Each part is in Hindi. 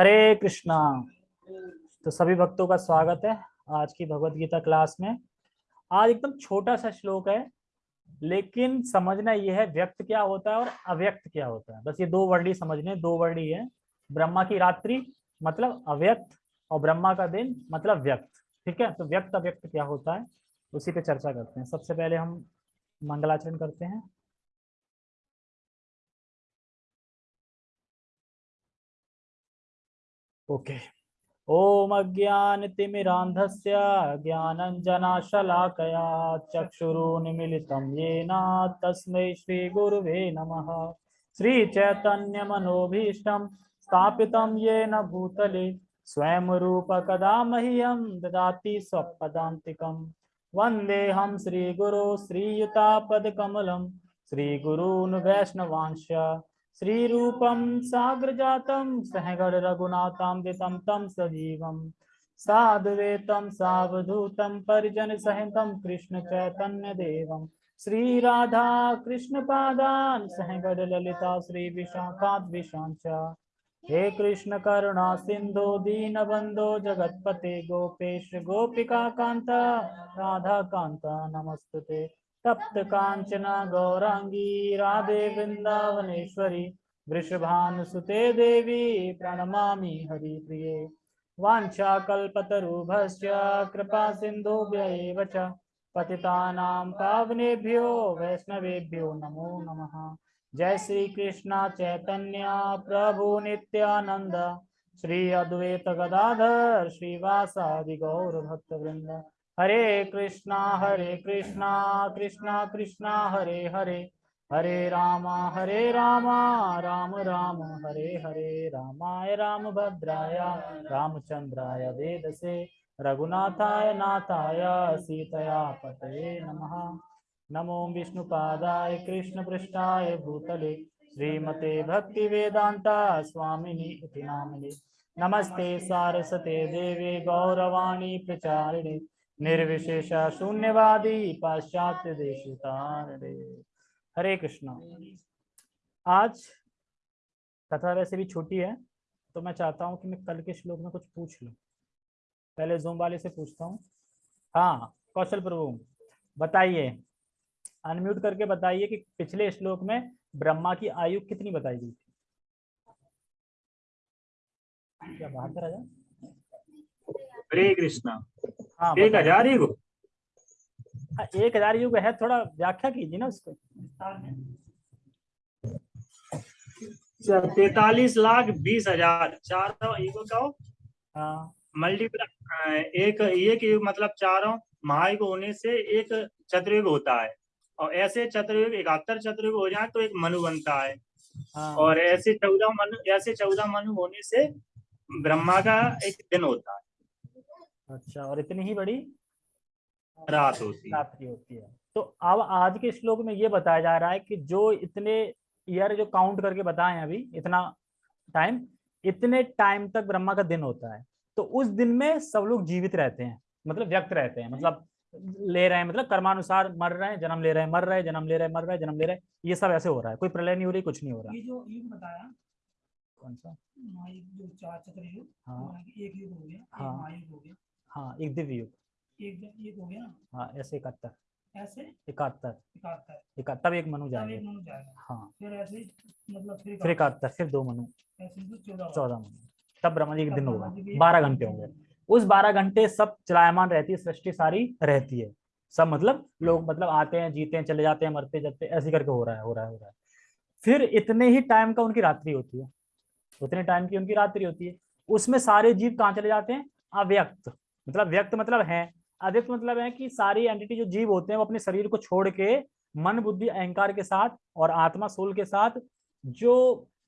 हरे कृष्णा। तो सभी भक्तों का स्वागत है आज की भगवत गीता क्लास में। आज एकदम छोटा सा श्लोक है, लेकिन समझना यह है व्यक्त क्या होता है और अव्यक्त क्या होता है। बस ये दो वर्ड ही समझने दो वर्ड ही है। ब्रह्मा की रात्रि मतलब अव्यक्त और ब्रह्मा का दिन मतलब व्यक्त। ठीक है? तो व्यक्त अव्यक्त क्या होता है, उसी पे चर्चा करते हैं। सबसे पहले हम मंगलाचरण करते हैं। ओके ओम अज्ञानतिमिरान्धस्य ज्ञानञ्जनाशलाकया चक्षुरुन्मिलितं येन तस्मै श्रीगुरुवे नमः। श्रीचैतन्यमनोभीष्टं स्थापितं येन भूतले स्वयं रूपकदा मह्यं ददाति स्वपदान्तिकं। वन्देऽहं श्रीगुरो श्रीयुतापदकमलं, श्रीगुरून् वैष्णवांश्च। श्रीरूपं साग्रजातं सहगण रघुनाथान्वितं तं सजीवं। साधुवेतं परिजनसहितं कृष्णचैतन्यदेवं। श्रीराधा कृष्णपादान् सहगण ललिता श्रीविशाखाद्विशाञ्च हे कृष्ण करुणा सिंधु दीनबन्धो, जगत्पते गोपेश, गोपिका राधा कान्ता नमस्तुते तप्त कांचना गौरांगी राधे वृंदावनेश्वरी वृषभानुसुते देवी, प्रणमामि हरिप्रिये। वाञ्छाकल्पतरुभश्च कृपा एव च पावनेभ्यो वैष्णवेभ्यो नमो नमः। जय श्री कृष्ण चैतन्य प्रभु नित्यानंद श्री अद्वैत गदाधर श्रीवासादि गौर भक्त वृंद हरे कृष्णा हरे कृष्णा कृष्णा कृष्णा, हरे हरे। हरे रामा हरे रामा, राम राम। हरे हरे, रामाय राम भद्राय रामचंद्राय वेदसे, रघुनाथाय नाथाय, सीतया पतये नमः। नमो विष्णुपादाय कृष्ण पृष्ठाय भूतले, श्रीमते भक्ति वेदांता स्वामिनी इति नामिने। नमस्ते, सारस्वते देवे, गौरवाणी प्रचारिणे। निर्विशेष शून्यवादी पाश्चात्य देश हरे कृष्णा। आज कथा वैसे भी छोटी है तो मैं चाहता हूँ कि मैं कल के श्लोक में कुछ पूछ लूँ। पहले जोम वाले से पूछता हूँ। हाँ कौशल प्रभु, बताइए। अनम्यूट करके बताइए कि पिछले श्लोक में ब्रह्मा की आयु कितनी बताई गई थी? क्या बाहर कर राजा हरे कृष्णा। हाँ एक हज़ार युग हाँ, एक हज़ार युग है थोड़ा व्याख्या कीजिए ना उसको। तैतालीस लाख बीस हज़ार चारों युगों का हाँ। मल्टीप्लाई एक एक युग मतलब चारों महायुग होने से एक चतुर्युग होता है। और ऐसे चतुर्युग इकहत्तर चतुर्युग हो जाए तो एक मनु बनता है। हाँ। और ऐसे चौदह मनु ऐसे चौदह मनु होने से ब्रह्मा का एक दिन होता है। अच्छा और इतनी ही बड़ी रात होती है। रात्रि होती है। तो अब आज के श्लोक में ये बताया जा रहा है कि जो इतने ईयर जो काउंट करके बताए अभी इतना टाइम इतने टाइम तक ब्रह्मा का दिन होता है। तो उस दिन में सब लोग जीवित रहते हैं मतलब व्यक्त रहते हैं मतलब ले रहे हैं मतलब कर्मानुसार मर रहे हैं जन्म ले रहे हैं मर रहे हैं जन्म ले रहे हैं मर रहे हैं जन्म ले रहे हैं ये सब ऐसे हो रहा है। कोई प्रलय नहीं हो रही कुछ नहीं हो रहा। ये जो युग बताया कौन सा? जो चार चक्र युग हाँ। एक युग हो गया हाँ। हो एक दिव्य युग। एक एक हो गया? हाँ ऐसे इकहत्तर। ऐसे? इकहत्तर। इकहत्तर। एक मनु जाएँगे। हाँ। फिर ऐसे मतलब फिर फिर इकहत्तर फिर दो मनु। चौदह मनु। तब ब्रह्मा जी के तब दिन होगा बारह घंटे होंगे उस बारह घंटे सब चलायमान रहती है सृष्टि सारी रहती है। सब मतलब लोग मतलब आते हैं जीते हैं चले जाते हैं मरते जाते हैं ऐसे करके हो रहा है हो रहा है हो रहा है। फिर इतने ही टाइम का उनकी रात्रि होती है। उतने टाइम की उनकी रात्रि होती है। उसमें सारे जीव कहाँ चले जाते हैं? अव्यक्त। मतलब व्यक्त मतलब है। अव्यक्त मतलब है कि सारी एंटिटी जो जीव होते हैं वो अपने शरीर को छोड़ के मन बुद्धि अहंकार के साथ और आत्मा सोल के साथ जो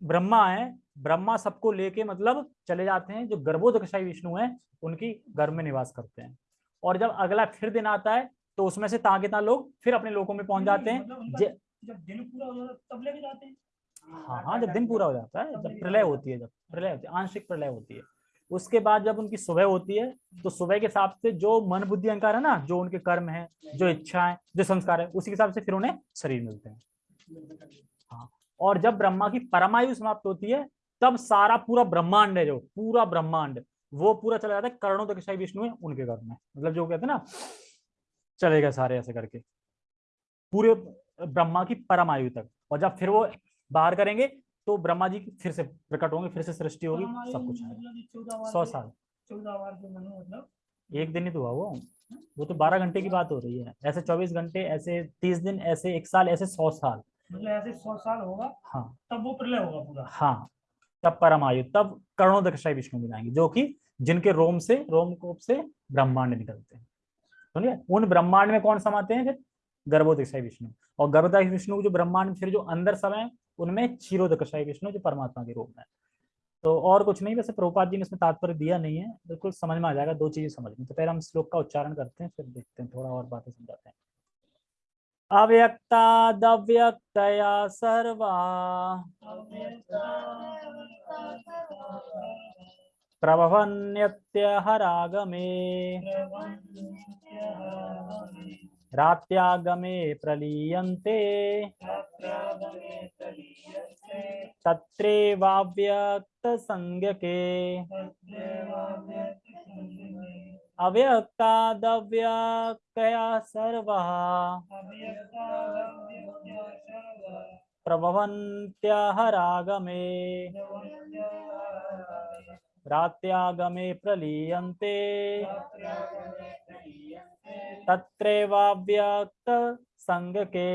ब्रह्मा है ब्रह्मा सबको लेके मतलब चले जाते हैं जो गर्भोदकशाही विष्णु है उनकी गर्भ में निवास करते हैं। और जब अगला फिर दिन आता है तो उसमें से ताकि लोग फिर अपने लोगों में पहुँच जाते हैं। मतलब जब दिन पूरा हो जाता है तब लेके जाते हैं। हाँ हाँ जब दिन पूरा हो जाता है जब प्रलय होती है जब प्रलय होती है आंशिक प्रलय होती है। उसके बाद जब उनकी सुबह होती है तो सुबह के हिसाब से जो मन बुद्धि अहंकार है ना, जो उनके कर्म है, जो इच्छा है जो संस्कार है, उसी के हिसाब से फिर उन्हें शरीर मिलते हैं। हाँ और जब ब्रह्मा की परमायु समाप्त होती है, तब सारा पूरा ब्रह्मांड है जो, पूरा ब्रह्मांड, वो पूरा चला जाता है करोड़ों तक शाही विष्णु है उनके घर में। मतलब जो कहते हैं ना चले गए सारे ऐसे करके। पूरे ब्रह्मा की परम आयु तक, और जब फिर वो बाहर करेंगे तो ब्रह्मा जी फिर से प्रकट होंगे फिर से सृष्टि होगी सब कुछ मतलब बार सौ साल। चौदह बार के मनु मतलब। एक दिन ही तो हुआ वो। वो तो बारह घंटे की बात हो रही है। ऐसे चौबीस घंटे ऐसे तीस दिन ऐसे एक साल ऐसे सौ साल। मतलब ऐसे सौ साल होगा हाँ। तब वो प्रलय होगा पूरा। हाँ। तब परम आयु तब करोड़ों दक्षाई विष्णु जो कि जिनके रोम से रोमकोप से ब्रह्मांड निकलते हैं। समझिए उन ब्रह्मांड में कौन समाते हैं फिर? गर्भोदक्षाई विष्णु। और गर्भोदक्षाई विष्णु जो ब्रह्मांड फिर जो अंदर सब है, उनमें क्षीरोदक्षाई विष्णु जो परमात्मा के रूप में तो और कुछ नहीं, वैसे प्रभुपाद जी ने इसमें तात्पर्य दिया नहीं है, बिल्कुल समझ में आ जाएगा, दो चीज़ें समझ में। तो पहले हम श्लोक का उच्चारण करते हैं, फिर देखते हैं, थोड़ा और बातें समझाते हैं। अव्यक्तादव्यक्तया सर्वा। प्रभवन्यत्यहरागमे रात्यागमे प्रलीयन्ते। तत्रैवाव्यक्तसंज्ञके। अव्यक्तादव्यक्तया सर्वः। प्रभवन्त्यहरागमे रात्यागमे प्रलीयन्ते। तत्रैवाव्यक्त संज्ञके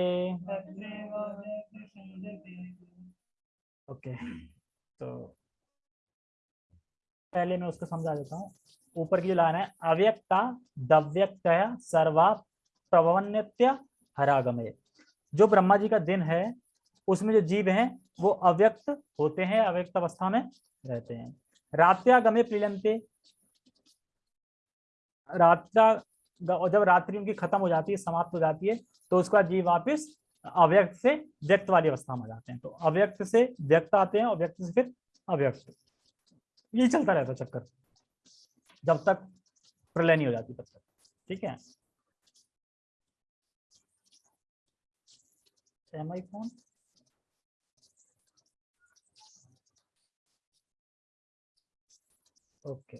ओके तो पहले मैं उसको समझा देता हूँ। ऊपर की जो लाइन है, अव्यक्ता, दव्यक्तया, सर्वा प्रभवन्यत्य हरागमे जो ब्रह्मा जी का दिन है, उसमें जो जीव हैं, वो अव्यक्त होते हैं, अव्यक्त अवस्था में रहते हैं। रात्यागमे प्रियंते रात्रा और जब रात्रि उनकी खत्म हो जाती है, समाप्त हो जाती है तो उसका जीव वापिस अव्यक्त से व्यक्त वाली अवस्था में जाते हैं। तो अव्यक्त से व्यक्त आते हैं और व्यक्त से फिर अव्यक्त। ये चलता रहता चक्कर। जब तक प्रलय नहीं हो जाती तब तक। ठीक है? ओके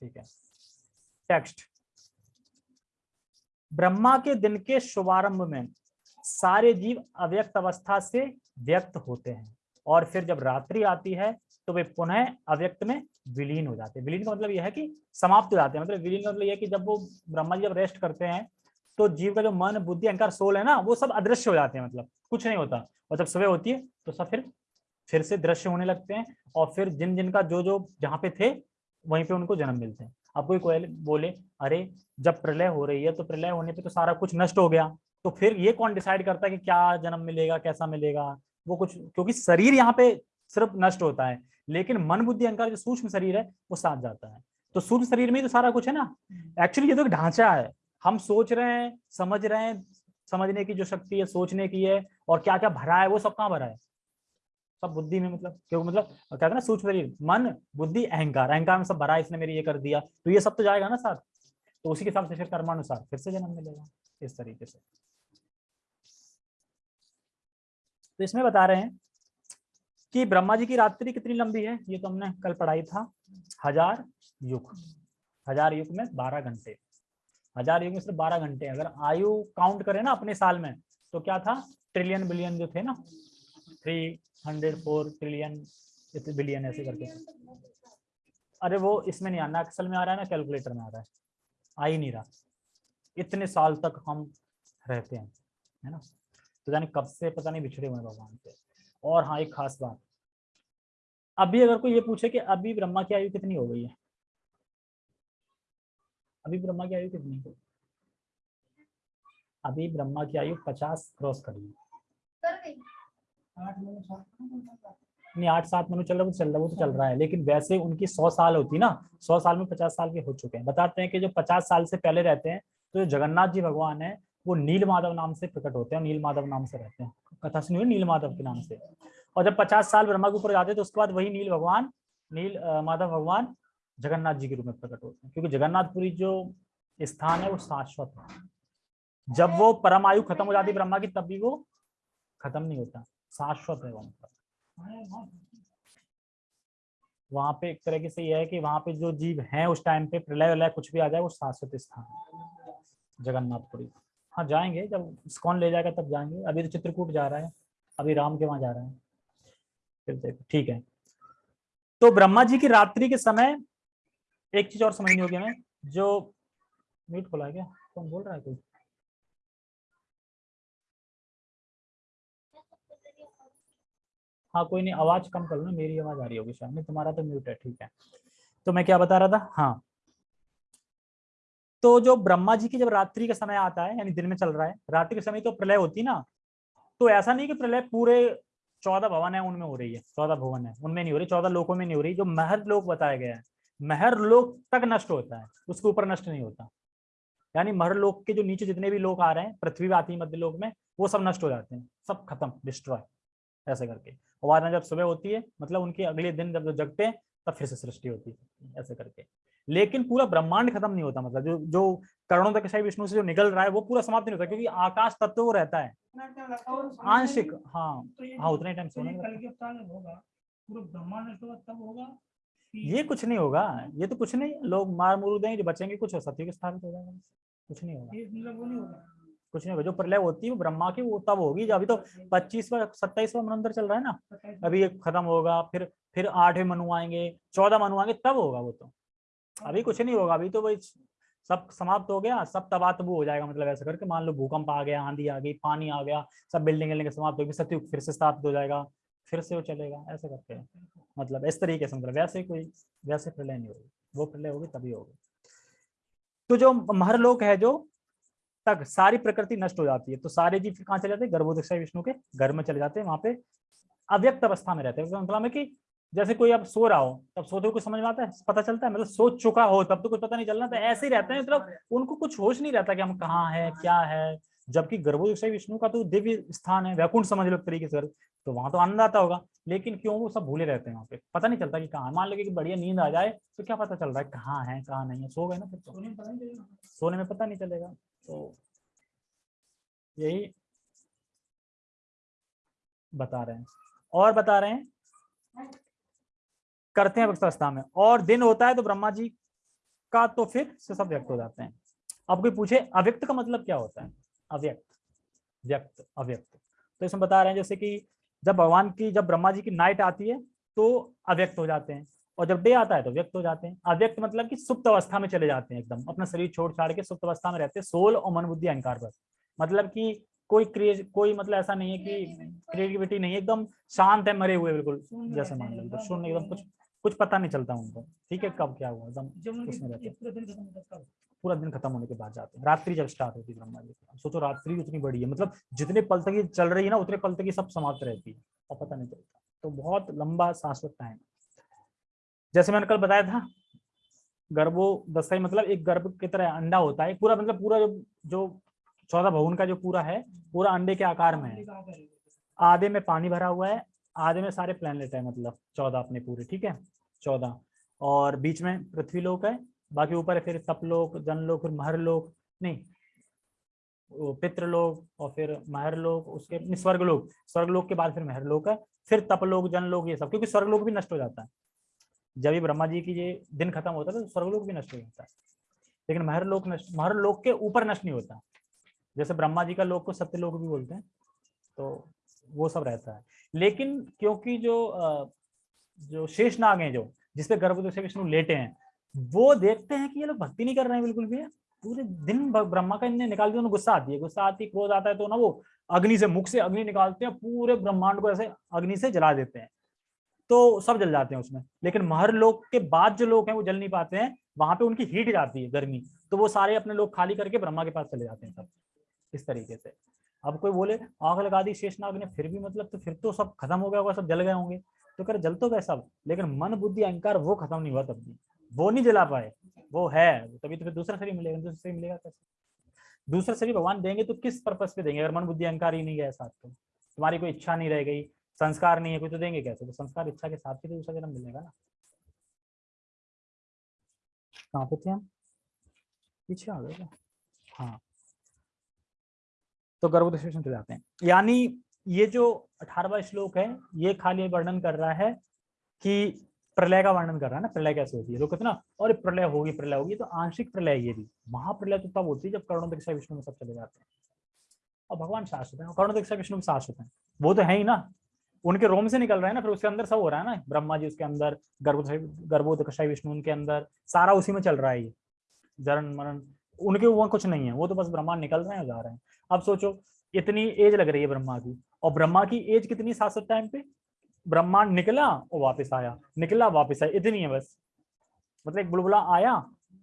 ठीक है। टेक्स्ट ब्रह्मा के दिन के शुभारंभ में सारे जीव अव्यक्त अवस्था से व्यक्त होते हैं और फिर जब रात्रि आती है तो वे पुनः अव्यक्त में विलीन हो जाते हैं। विलीन का मतलब यह है कि समाप्त हो जाते हैं। मतलब विलीन का मतलब यह है कि जब वो ब्रह्मा जी जब रेस्ट करते हैं तो जीव का जो मन, बुद्धि, अहंकार सोल है ना, वो सब अदृश्य हो जाते हैं मतलब कुछ नहीं होता। और जब सुबह होती है तो सब फिर फिर से दृश्य होने लगते हैं और फिर जिन जिनका जो जो जहाँ पे थे, वहीं पे उनको जन्म मिलते हैं। अब कोई कोई बोले अरे जब प्रलय हो रही है तो प्रलय होने पे तो सारा कुछ नष्ट हो गया। तो फिर ये कौन डिसाइड करता है कि क्या जन्म मिलेगा कैसा मिलेगा? वो कुछ क्योंकि शरीर यहाँ पे सिर्फ़ नष्ट होता है लेकिन मन बुद्धि अहंकार जो सूक्ष्म शरीर है वो साथ जाता है। तो सूक्ष्म शरीर में ही तो सारा कुछ है ना? एक्चुअली ये तो एक ढांचा है। हम सोच रहे हैं समझ रहे हैं समझने की जो शक्ति है सोचने की है और क्या क्या भरा है वो सब कहाँ भरा है? सब बुद्धि में मतलब क्योंकि मतलब कहते हैं ना, सूक्ष्म शरीर, मन, बुद्धि, अहंकार। अहंकार में सब भरा, इसने मेरे ये कर दिया। तो ये सब तो जाएगा ना साथ? तो उसी के हिसाब से फिर कर्मानुसार, फिर से जन्म मिलेगा, इस तरीके से। तो इसमें बता रहे हैं कि ब्रह्मा जी की रात्रि कितनी लंबी है? ये तो हमने कल पढ़ाई था। हज़ार युग। हज़ार युग में बारह घंटे। हज़ार युग में सिर्फ़ बारह घंटे। अगर आयु काउंट करें ना अपने साल में तो क्या था? ट्रिलियन बिलियन जो थे ना three hundred four trillion billion ऐसे करके। अरे वो इसमें नहीं आना अक्सल में आ रहा है ना कैलकुलेटर में आ रहा है। आ ही नहीं रहा। इतने साल तक हम रहते हैं है ना? तो जाने कब से पता नहीं बिछड़े हुए भगवान से। और हाँ एक खास बात। अभी अगर कोई ये पूछे कि अभी ब्रह्मा की आयु कितनी हो गई है? अभी ब्रह्मा की आयु कितनी है? अभी ब्रह्मा की आयु पचास क्रॉस करी है आठ महीने सात महीने नहीं, आठ सात महीने चल रहा है चल रहा वो तो चल रहा है। लेकिन वैसे उनकी सौ साल होती ना, सौ साल में पचास साल के हो चुके हैं। बताते हैं कि जो पचास साल से पहले रहते हैं तो जो जगन्नाथ जी भगवान है, वो नील माधव नाम से प्रकट होते हैं नील माधव नाम से रहते हैं। कथा सुनी नील माधव के नाम से। और जब पचास साल ब्रह्मा के ऊपर जाते हैं तो उसके बाद वही नील भगवान, नील माधव भगवान जगन्नाथ जी के रूप में प्रकट होते हैं। क्योंकि जगन्नाथपुरी जो स्थान है, वो शाश्वत है। जब वो परम आयु खत्म हो जाती है ब्रह्मा की, तब भी वो खत्म नहीं होता। शाश्वत है वो मतलब वहाँ पे एक तरीके से यह है कि वहाँ पे जो जीव हैं उस टाइम पे, प्रलय वलय कुछ भी आ जाए, वो शाश्वत स्थान जगन्नाथपुरी। हाँ जाएँगे। जब कौन ले जाएगा, तब जाएँगे। अभी तो चित्रकूट जा रहा है। अभी राम के वहाँ जा रहा है। फिर देखो, ठीक है। तो ब्रह्मा जी की रात्रि के समय एक चीज़ और समझनी होगी हमें, जो म्यूट खोला है क्या? कौन बोल रहा है कोई? हाँ कोई नहीं, आवाज़ कम कर लो, मेरी आवाज़ आ रही होगी शायद तुम्हारा तो म्यूट है, ठीक है। तो मैं क्या बता रहा था? हाँ। तो जो ब्रह्मा जी की जब रात्रि का समय आता है, यानी दिन में चल रहा है, रात्रि के समय तो प्रलय होती ना तो ऐसा नहीं कि प्रलय पूरे चौदह भवन है, उनमें हो रही है, चौदह भवन है, उनमें नहीं हो रही, चौदह लोकों में नहीं हो रही, जो महर लोक बताया गया है, महर लोक तक नष्ट होता है, उसके ऊपर नष्ट नहीं होता। यानी महर लोक के जो नीचे जितने भी लोग आ रहे हैं पृथ्वी आती है मध्य लोक में, वो सब नष्ट हो जाते हैं, सब खत्म डिस्ट्रॉय ऐसे करके। और जब सुबह होती है मतलब उनके अगले दिन जब जगते हैं तब फिर से सृष्टि होती है ऐसे करके। लेकिन पूरा ब्रह्मांड खत्म नहीं होता मतलब जो जो करोड़ों तक शाही विष्णु से जो निकल रहा है वो पूरा समाप्त नहीं होता क्योंकि आकाश तत्व वो रहता है। आंशिक हाँ तो हाँ उतने टाइम तो सोने होगा ये कुछ नहीं होगा ये तो कुछ नहीं लोग मार मुरू देंगे जो बचेंगे कुछ हो सत्य के स्थापित हो जाएगा कुछ नहीं होगा। होगा कुछ नहीं होगा जो प्रलय होती है वो ब्रह्मा की वो तब होगी जब अभी तो पच्चीसवा सत्ताईसवा मनंतर चल रहा है ना अभी ये खत्म होगा फिर फिर आठवें मनु आएँगे चौदह मनु आएँगे तब होगा वो तो। अभी कुछ नहीं होगा अभी तो वही सब समाप्त हो गया सब तबाह तबू हो जाएगा मतलब ऐसा करके मान लो भूकंप आ गया आंधी आ गई पानी आ गया सब बिल्डिंग बिल्डिंग समाप्त हो गई सत्युग फिर से स्थापित हो जाएगा फिर से वो चलेगा ऐसे करके। मतलब इस तरीके से मतलब वैसे कोई वैसे प्रलय नहीं होगी वो प्रलय होगी तभी होगी। तो जो महरलोक है जो तक सारी प्रकृति नष्ट हो जाती है। तो सारे जीव फिर कहाँ चले जाते हैं? गर्भोदक विष्णु के घर में चले जाते हैं वहाँ पे अव्यक्त अवस्था में रहते हैं। मतलब कि जैसे कोई अब सो रहा हो तब सोते हुए कुछ समझ में आता है? पता चलता है? मतलब सोच चुका हो तब तो कुछ पता नहीं चलना। तो ऐसे ही रहते हैं मतलब उनको कुछ होश नहीं रहता कि हम कहाँ है क्या है। जबकि गर्भोदय विष्णु का तो दिव्य स्थान है वैकुंठ समझ लो तरीके से। तो वहाँ तो आनंद आता होगा लेकिन क्यों वो सब भूले रहते हैं वहाँ पे? पता नहीं चलता कि कहाँ। मान लो कि बढ़िया नींद आ जाए तो क्या पता चल रहा है कहाँ है कहाँ नहीं है? सो गए ना फिर तो। सोने में पता नहीं चलेगा। तो यही बता रहे हैं। और बता रहे हैं? करते हैं अवस्था में। और दिन होता है तो ब्रह्मा जी का तो फिर से सब व्यक्त हो जाते हैं। अब कोई पूछे, अव्यक्त का मतलब क्या होता है? अव्यक्त। व्यक्त, अव्यक्त। तो इसमें बता रहे हैं जैसे कि जब भगवान की, जब ब्रह्मा जी की नाइट आती है तो अव्यक्त हो जाते हैं। और जब डे आता है तो व्यक्त हो जाते हैं। अव्यक्त मतलब कि सुप्त अवस्था में चले जाते हैं एकदम। अपना शरीर छोड़ छाड़ के सुप्त अवस्था में रहते हैं। सोल और मन बुद्धि अहंकार पर। मतलब कि कोई क्रिए कोई मतलब ऐसा नहीं है कि क्रिएटिविटी नहीं है। एकदम शांत है मरे हुए बिल्कुल जैसे मान लो। एकदम शून्य एकदम कुछ कुछ पता नहीं चलता उनको। ठीक है कब क्या हुआ एकदम उसमें रहते हैं। पूरा दिन खत्म होने के बाद जाते हैं। रात्रि जब स्टार्ट होती है ब्रह्मा जी। सोचो रात्रि उतनी बड़ी है। मतलब जितने पल तक ये चल रही है ना उतने पल तक ये सब समाप्त रहती है। और पता नहीं चलता। तो बहुत लंबा शाश्वत टाइम जैसे मैंने कल बताया था, गर्भो दशाई मतलब एक गर्भ की तरह अंडा होता है, पूरा मतलब पूरा जो जो चौदह भवन का जो पूरा है, पूरा अंडे के आकार में है। आधे में पानी भरा हुआ है, आधे में सारे प्लेनेट है मतलब चौदह अपने पूरे, ठीक है? चौदह। और बीच में पृथ्वी लोक है, बाकी ऊपर है फिर तपलोक जनलोक फिर महरलोक नहीं पितृलोक और फिर महरलोक उसके स्वर्गलोक स्वर्गलोक के बाद फिर महरलोक है, फिर तपलोक जनलोक ये सब, क्योंकि स्वर्गलोक भी नष्ट हो जाता है। जब भी ब्रह्मा जी की ये दिन खत्म होता है तो स्वर्गलोक भी नष्ट हो जाता है लेकिन महरलोक नष्ट महरलोक के ऊपर नष्ट नहीं होता। जैसे ब्रह्मा जी का लोक को सत्य सत्यलोक भी बोलते हैं तो वो सब रहता है। लेकिन क्योंकि जो जो शेष नाग हैं जो, जिसपे गर्भवती से विष्णु लेटे हैं, वो देखते हैं कि ये लोग भक्ति नहीं कर रहे हैं बिल्कुल भी पूरे दिन ब्रह्मा का इन्हें निकाल दिया, उन्हें गुस्सा आती है। गुस्सा आती क्रोध आता है तो ना वो अग्नि से, मुख से अग्नि निकालते हैं, पूरे ब्रह्मांड को ऐसे अग्नि से जला देते हैं। तो सब जल जाते हैं उसमें। लेकिन महर लोग के बाद जो लोग हैं, वो जल नहीं पाते हैं। वहाँ पे उनकी हीट जाती है, गर्मी। तो वो सारे अपने लोग खाली करके ब्रह्मा के पास चले जाते हैं सब। इस तरीके से। अब कोई बोले, आग लगा दी शेषनाग ने, फिर भी मतलब तो फिर तो सब खत्म हो गया होगा, सब जल गए होंगे। तो कर जल तो गए सब, लेकिन मन, बुद्धि, अहंकार वो खत्म नहीं हुआ तब भी वो नहीं जला पाए। वो है, तभी तो फिर दूसरा शरीर मिलेगा, दूसरा शरीर मिलेगा कैसे? दूसरा शरीर भगवान देंगे तो किस पर्पज पे देंगे? अगर मन, बुद्धि, अहंकार ही नहीं गया साथ तो। तुम्हारी कोई इच्छा नहीं रह गई। संस्कार नहीं है, कोई तो देंगे कैसे? तो संस्कार इच्छा के साथ ही तो दूसरा जन्म मिलेगा ना। कहाँ पे थे हम? पीछे आ गए हाँ। तो गर्भ चले जाते हैं। यानी ये जो अठारहवा श्लोक है, ये खाली वर्णन कर रहा है कि प्रलय का वर्णन कर रहा है ना, प्रलय कैसे होती है? तो कितना और प्रलय होगी प्रलय होगी तो आंशिक प्रलय ये भी। महाप्रलय तो तब होती है जब करोड़ों दीक्षा विष्णु में सब चले जाते हैं। और भगवान शाश्वत है, और करोड़ों दीक्षा विष्णु में शाश्वत है। वो तो है ही ना। उनके रोम से निकल रहा है ना फिर उसके अंदर सब हो रहा है ना ब्रह्मा जी उसके अंदर गर्भोदकशाई विष्णु उनके अंदर सारा उसी में चल रहा है ये। जरण मरण उनके वो कुछ नहीं है वो तो बस ब्रह्मांड निकल रहे हैं जा रहे हैं। अब सोचो इतनी एज लग रही है ब्रह्मा की और ब्रह्मा की एज कितनी शाश्वत टाइम पे? ब्रह्मांड निकला और वापस आया निकला वापस आया इतनी है बस। मतलब एक बुलबुला आया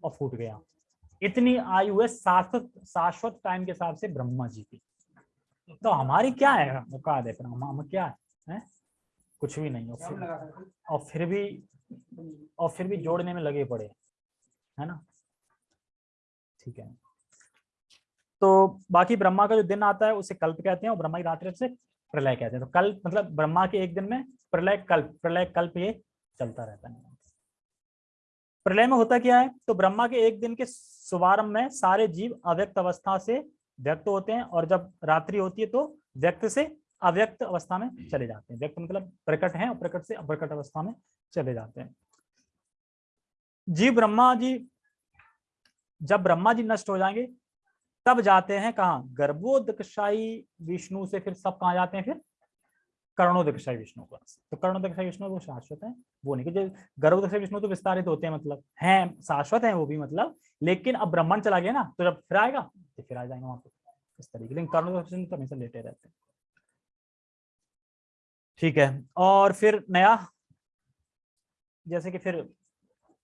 और फूट गया। इतनी आयु है शाश्वत शाश्वत टाइम के हिसाब से ब्रह्मा जी की। तो हमारी क्या है? औकात है हम क्या है, हैं? कुछ भी नहीं और फिर, और फिर भी और फिर भी जोड़ने में लगे पड़े है ना? ठीक है। तो बाकी ब्रह्मा का जो दिन आता है उसे कल्प कहते हैं और ब्रह्मा की रात्रि से प्रलय कहते हैं। तो कल्प मतलब ब्रह्मा के एक दिन में प्रलय कल्प प्रलय कल्प ये चलता रहता है। प्रलय में होता क्या है? तो ब्रह्मा के एक दिन के शुभारंभ में सारे जीव अव्यक्त अवस्था से व्यक्त होते हैं और जब रात्रि होती है तो व्यक्त से अव्यक्त अवस्था में चले जाते हैं। व्यक्त मतलब प्रकट है और प्रकट से अप्रकट अवस्था में चले जाते हैं। जीव ब्रह्मा जी जब ब्रह्मा जी नष्ट हो जाएँगे तब जाते हैं कहाँ? गर्भोदकशाई विष्णु से फिर सब कहा जाते हैं फिर? कर्णोदकशाई विष्णु को। तो कर्णोदकशाई विष्णु वो शाश्वत है वो नहीं क्योंकि गर्भोदकशाई विष्णु तो विस्तारित होते हैं मतलब हैं शाश्वत हैं वो भी मतलब लेकिन अब ब्रह्मांड चला गया ना तो जब फिर आएगा तो फिर आ जाएँगे वहाँ पर इस तरीके लेकिन कर्णोदकशाई विष्णु तो हमेशा लेटे रहते हैं। ठीक है। और फिर नया, जैसे कि फिर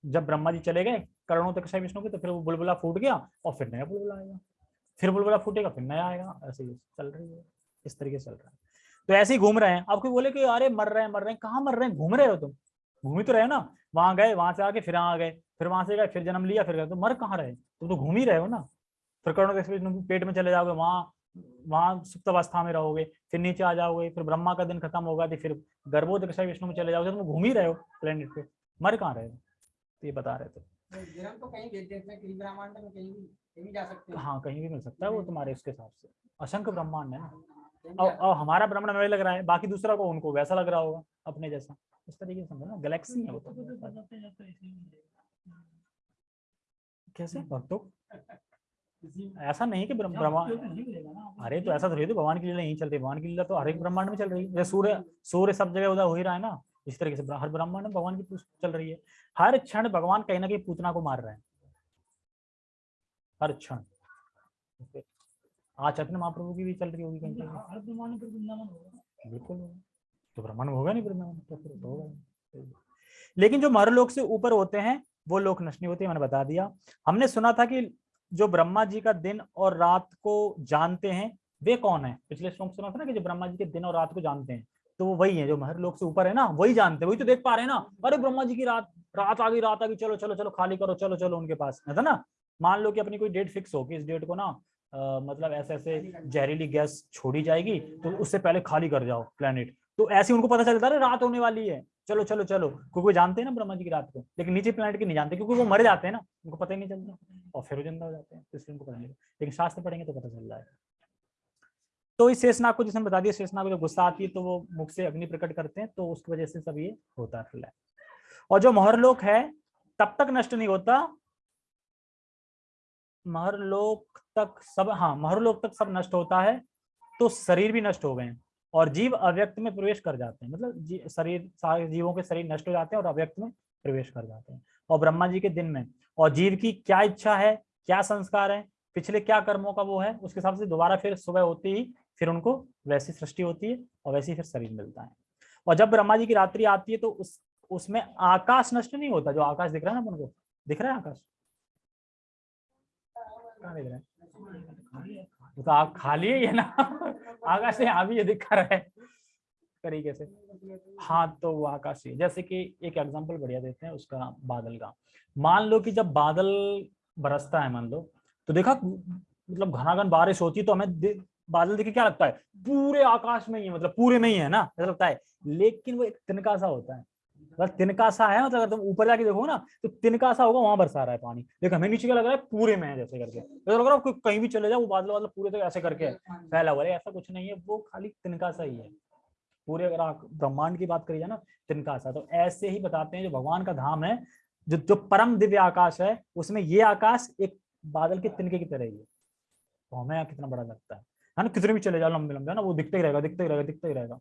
जब ब्रह्मा जी चले गए करणों तक विष्णु के तो फिर वो बुलबुला फूट गया और फिर नया बुलबुला आएगा। फिर बुलबुला फूटेगा, फिर नया आएगा, ऐसे ही चल रही है, इस तरीके से चल रहा है। तो ऐसे ही घूम रहे हैं। आपको बोले कि अरे मर रहे हैं, मर रहे हैं, कहाँ मर रहे हैं? घूम रहे हो तुम। घूम ही तो रहे हो ना। वहाँ गए, वहाँ से आके फिर आ गए, फिर वहाँ से गए, फिर जन्म लिया, फिर गए। तो मर कहाँ रहे? तुम तो घूम ही रहे हो ना। फिर करोड़ों विष्णु पेट में चले जाओगे, वहाँ वहाँ सुप्त अवस्था में रहोगे फिर नीचे आ जाओगे फिर ब्रह्मा का दिन खत्म होगा तो फिर गर्भोदकशाई विष्णु में चले जाओगे तुम घूम ही रहे हो प्लेनेट पे मर कहाँ रहे हो तो ये बता रहे थे तो कहीं भी देश में कहीं ब्रह्मांड में कहीं भी कहीं जा सकते हाँ कहीं भी मिल सकता है वो तुम्हारे उसके हिसाब से असंख्य ब्रह्मांड है ना और, और हमारा ब्रह्मांड में लग रहा है बाकी दूसरा को उनको वैसा लग रहा होगा अपने जैसा इस तरीके से समझो ना गैलेक्सी है वो तो कैसे भक्तों ऐसा नहीं कि ब्रह्म- ब्रह्मा अरे तो ऐसा थोड़ी तो भगवान की लीला यहीं चल रही है भगवान की लीला तो हर एक ब्रह्मांड में चल रही है। सूर्य सूर्य सब जगह उदय हो ही रहा है ना इस तरीके से हर ब्रह्मांड में भगवान की चल रही है। हर क्षण भगवान कहीं ना कहीं पूतना को मार रहे हैं। हर क्षण। आज चैतन्य महाप्रभु की भी चल रही होगी कहीं ब्रह्मांड होगा बिल्कुल तो ब्रह्मांड होगा नहीं वृंदावन? तो फिर तो होगा। लेकिन जो मरलोक से ऊपर होते हैं वो लोक नष्ट नहीं होते मैंने बता दिया। हमने सुना था कि जो ब्रह्मा जी का दिन और रात को जानते हैं वे कौन है? पिछले श्लोक सुना था ना कि जो ब्रह्मा जी के दिन और रात को जानते हैं तो वो वही है जो महर लोग से ऊपर है ना वही जानते हैं वही तो देख पा रहे हैं ना। अरे ब्रह्मा जी की रात रात आ गई रात आ गई चलो चलो चलो खाली करो चलो चलो उनके पास। है ना? मान लो कि अपनी कोई डेट फिक्स हो कि इस डेट को ना अ, मतलब ऐसे ऐसे जहरीली गैस छोड़ी जाएगी तो उससे पहले खाली कर जाओ प्लेनेट तो ऐसे उनको पता चलता है रात होने वाली है। चलो चलो चलो। क्योंकि वो जानते हैं ना ब्रह्मा जी की रात को, लेकिन नीचे प्लेनेट की नहीं जानते, क्योंकि वो मर जाते हैं ना, उनको पता ही नहीं चलता। और फिर वो ज़िंदा हो जाते हैं तो इसलिए उनको पता नहीं लेकिन शास्त्र पढ़ेंगे तो पता चल जाएगा। तो इस शेषनाग को जिसने बता दिया, शेषनाग को जब गुस्सा आती है तो वो मुख से अग्नि प्रकट करते हैं तो उसकी वजह से सब ये होता है और जो महरलोक है, तब तक नष्ट नहीं होता। महरलोक तक सब हाँ महरलोक तक सब नष्ट होता है तो शरीर भी नष्ट हो गए और जीव अव्यक्त में प्रवेश कर जाते हैं। मतलब जी, शरीर सारे जीवों के शरीर नष्ट हो जाते हैं और अव्यक्त में प्रवेश कर जाते हैं। और ब्रह्मा जी के दिन में और जीव की क्या इच्छा है क्या संस्कार है पिछले क्या कर्मों का वो है उसके हिसाब से दोबारा फिर सुबह होती ही फिर उनको वैसी सृष्टि होती है और वैसे फिर शरीर मिलता है। और जब ब्रह्मा जी की रात्रि आती है तो उस उसमें आकाश नष्ट नहीं होता जो आकाश दिख रहा है ना उनको दिख रहा है आकाश? कहाँ दिख रहा है? तो आप खाली है ये ना? आकाश से यहाँ ये दिखा रहा है। तरीके से। हाँ तो वो आकाश ही जैसे कि एक एग्जांपल बढ़िया देते हैं, उसका बादल का। मान लो कि जब बादल बरसता है, मान लो तो देखा मतलब घनाघन बारिश होती तो हमें बादल देखे क्या लगता है? पूरे आकाश में ही है मतलब पूरे में ही है ना, ऐसा लगता है। लेकिन वो एक तिनका सा होता है। मतलब तिनका सा है मतलब अगर तुम ऊपर जाके देखो ना तो तिनका सा होगा वहाँ बरसा रहा है पानी। देखो हमें नीचे क्या लग रहा है? पूरे में है जैसे करके। लग रहा है कहीं भी चले जाओ वो बादल बादल पूरे तो ऐसे करके फैला हुआ है। ऐसा कुछ नहीं है वो खाली तिनका सा ही है। पूरे अगर आप ब्रह्मांड की बात करी जाए ना तिनका सा तो ऐसे ही बताते हैं जो भगवान का धाम है जो जो परम दिव्य आकाश है उसमें ये आकाश एक बादल के तिनके की तरह ही है। तो हमें यहाँ कितना बड़ा लगता है। है ना? कितने भी चले जाओ लंबे लंबे है ना? वो दिखते ही रहेगा दिखते ही रहेगा दिखते ही रहेगा।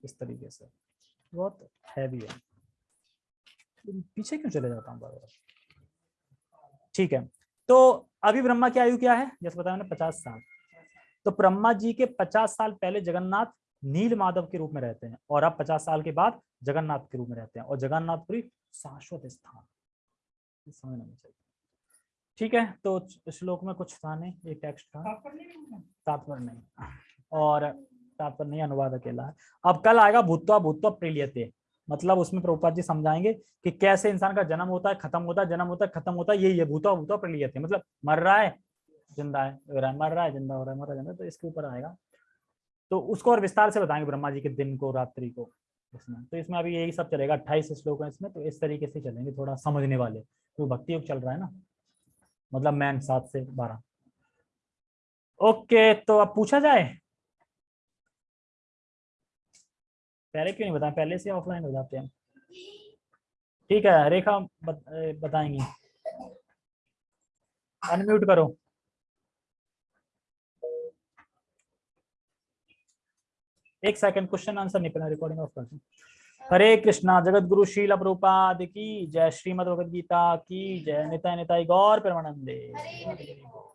इस तरीके से। बहुत हैवी है। पीछे क्यों चले जाता हूँ बार ठीक है। तो अभी ब्रह्मा की आयु क्या है? जैसे बताया मैंने, पचास साल। तो ब्रह्मा जी के पचास साल पहले जगन्नाथ नील माधव के रूप में रहते हैं और अब पचास साल के बाद जगन्नाथ के रूप में रहते हैं और जगन्नाथपुरी शाश्वत स्थान। समझना चाहिए। ठीक है तो श्लोक में कुछ था नहीं, एक टेक्स्ट था। तात्पर्य नहीं। और तात्पर्य नहीं, अनुवाद अकेला है। अब कल आएगा, भूतवा भूतवा प्रिलियते। मतलब उसमें प्रभुपाद जी समझाएँगे कि कैसे इंसान का जन्म होता है, खत्म होता है, जन्म होता है, खत्म होता है यही है भूतवा भूतवा प्रिलियते मतलब मर रहा है, ज़िंदा है है, मर रहा है, ज़िंदा हो रहा है, मर रहा है, ज़िंदा तो इसके ऊपर आएगा। तो उसको और विस्तार से बताएँगे ब्रह्मा जी के दिन को, रात्रि को इसमें। तो इसमें अभी यही सब चलेगा, अट्ठाईस श्लोक है इसमें तो इस तरीके से चलेंगे, थोड़ा समझने वाले तो भक्ति योग चल रहा है ना मतलब मैन सात से बारह। ओके तो अब पूछा जाए? पहले क्यों नहीं बताएँ? पहले से ऑफलाइन हो जाते हैं। ठीक है रेखा बत, बताएँगी। अनम्यूट करो। एक सेकंड क्वेश्चन आंसर नहीं पहले रिकॉर्डिंग ऑफ़ कर हरे कृष्णा जगत गुरु शील प्रभुपाद की जय श्रीमद भगवद गीता की जय। निताय निताय गौर परमानंदे।